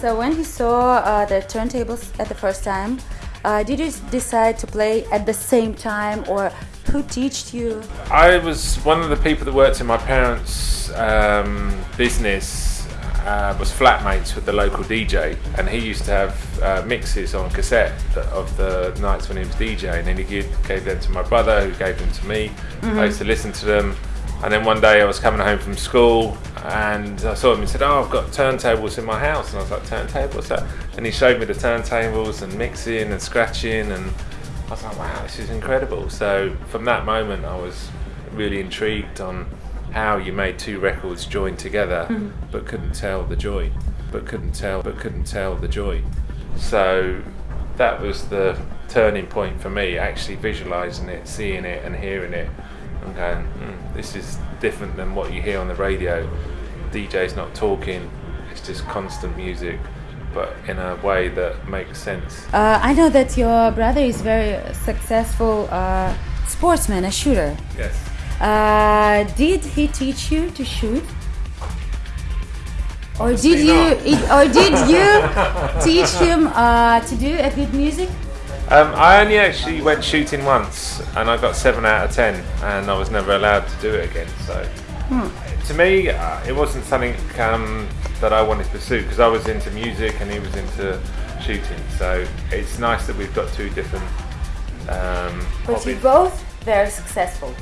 So when you saw uh, the turntables at the first time, uh, did you decide to play at the same time or who taught you? I was one of the people that worked in my parents' um, business. Uh, was flatmates with the local DJ, and he used to have uh, mixes on cassette of the nights when he was DJ, and then he gave, gave them to my brother, who gave them to me. I used to listen to them, and then one day I was coming home from school, and I saw him and said, "Oh, I've got turntables in my house," and I was like, "Turntables?" That? And he showed me the turntables and mixing and scratching, and I was like, "Wow, this is incredible!" So from that moment, I was really intrigued on how you made two records join together, mm-hmm. but couldn't tell the joy, but couldn't tell, but couldn't tell the joy. So that was the turning point for me, actually visualizing it, seeing it, and hearing it, and going, mm, "This is different than what you hear on the radio." DJ's not talking; it's just constant music, but in a way that makes sense. Uh, I know that your brother is very successful uh, sportsman, a shooter. Yes. Uh, did he teach you to shoot? Or Obviously did you, it, or did you teach him uh, to do a good music? Um, I only actually went shooting once, and I got seven out of ten, and I was never allowed to do it again. So, to me, uh, it wasn't something um, that I wanted to pursue because I was into music and he was into shooting. So it's nice that we've got two different um, But you both very successful,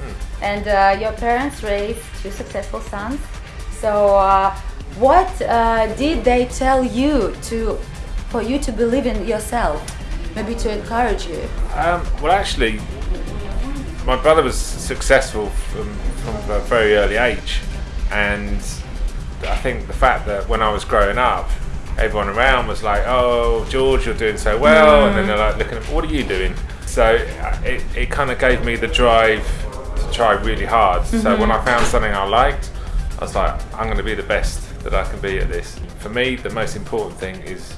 and uh, your parents raised two successful sons. So, uh, what uh, did they tell you to, for you to believe in yourself, maybe to encourage you? Um, well, actually, my brother was successful from, from a very early age, and I think the fact that when I was growing up, everyone around was like, "Oh, George, you're doing so well," and then they're like looking at, "What are you doing?" So uh, it, it kind of gave me the drive to try really hard. So when I found something I liked, I was like, "I'm going to be the best that I can be at this." For me, the most important thing is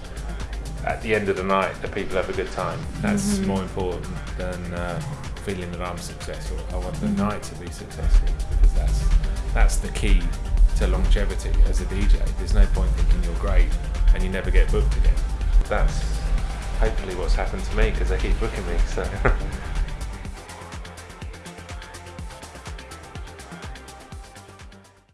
at the end of the night that people have a good time. That's more important than uh, feeling that I'm successful. I want the night to be successful because that's that's the key to longevity as a DJ. There's no point thinking you're great and you never get booked again. That's hopefully what's happened to me because they keep booking me. So